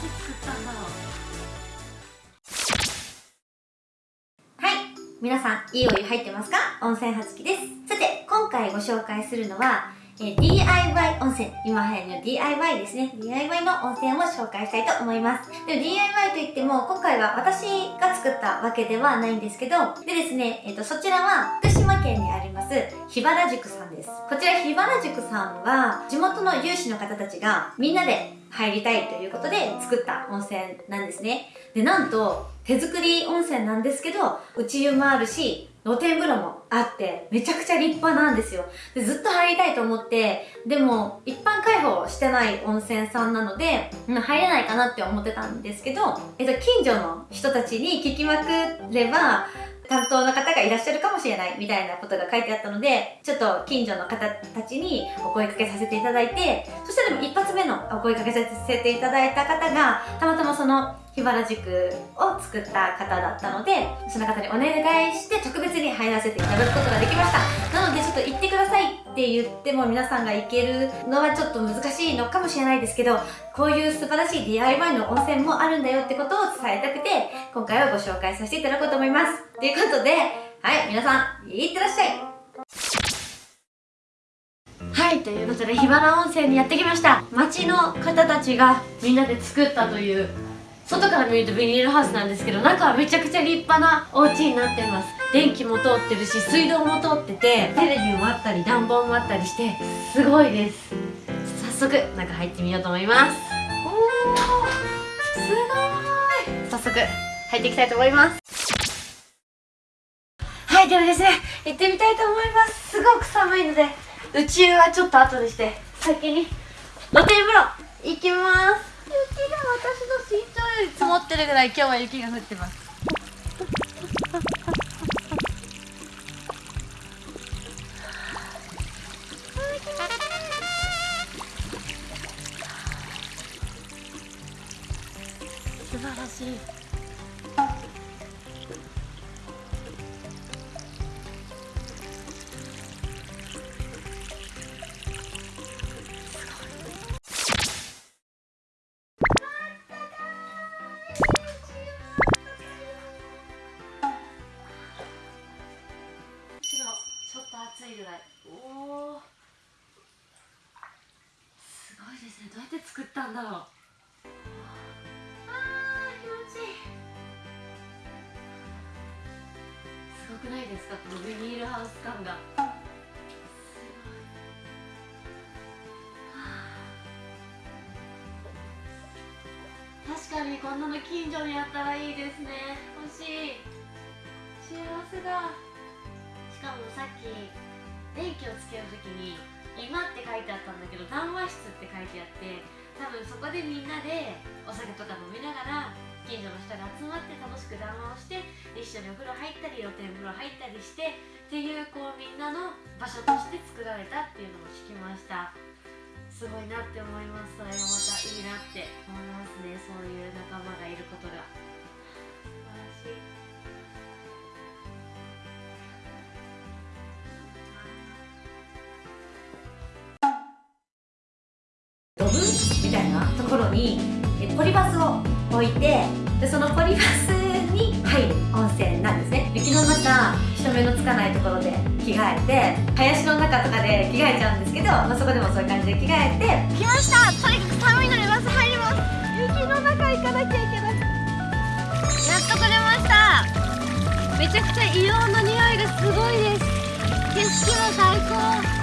はい。皆さんいいお湯入ってますか？温泉はつきです。さて今回ご紹介するのはえ DIY 温泉。今流行りの DIY ですね。DIY の温泉を紹介したいと思います。で DIY といっても、今回は私が作ったわけではないんですけど、でですね、えっ、と、そちらは福島県にあります、桧原宿さんです。こちら桧原宿さんは、地元の有志の方たちがみんなで入りたいということで作った温泉なんですね。で、なんと、手作り温泉なんですけど、内湯もあるし、露天風呂もあって、めちゃくちゃ立派なんですよ。でずっと入りたいと思って、でも、一般開放してない温泉さんなので、入れないかなって思ってたんですけど、えっと、近所の人たちに聞きまくれば、担当の方がいらっしゃるかもしれないみたいなことが書いてあったので、ちょっと近所の方たちにお声かけさせていただいて、そしたらでも一発目のお声かけさせていただいた方が、たまたまその桧原塾を作った方だったので、その方にお願いして特別に入らせていただくことができました。なのでちょっと行ってくださいって言っても皆さんが行けるのはちょっと難しいのかもしれないですけど、こういう素晴らしい DIY の温泉もあるんだよってことを伝えたくて、今回はご紹介させていただこうと思います。ということで、はい、皆さん、いってらっしゃいはい、ということで、桧原温泉にやってきました。町の方たちがみんなで作ったという外から見るとビニールハウスなんですけど中はめちゃくちゃ立派なお家になってます。電気も通ってるし水道も通っててテレビもあったり暖房もあったりしてすごいです。早速中入ってみようと思います。おーすごい。早速入っていきたいと思います。はいではですね行ってみたいと思います。すごく寒いので宇宙はちょっと後にして先に露天風呂行きます。雪が私の身長より積もってるぐらい今日は雪が降ってます。素晴らしい。作ったんだろう。あー気持ちいい。すごくないですかこのビニールハウス感が。確かにこんなの近所にあったらいいですね。欲しい。幸せだ。しかもさっき電気をつけるときに今って書いてあったんだけど談話室って書いてあって多分そこでみんなでお酒とか飲みながら近所の人が集まって楽しく談話をして一緒にお風呂入ったり露天風呂入ったりしてっていうこうみんなの場所として作られたっていうのも聞きました。すごいなって思います。それがまたいいなって思いますね。そういう仲間がいることが。素晴らしい。みたいなところにポリバスを置いてでそのポリバスに入る温泉なんですね。雪の中人目のつかないところで着替えて林の中とかで着替えちゃうんですけど、まあ、そこでもそういう感じで着替えて来ました。とにかく寒いのでバス入ります。雪の中行かなきゃいけない。やっと来れました。めちゃくちゃ硫黄の匂いがすごいです。景色も最高。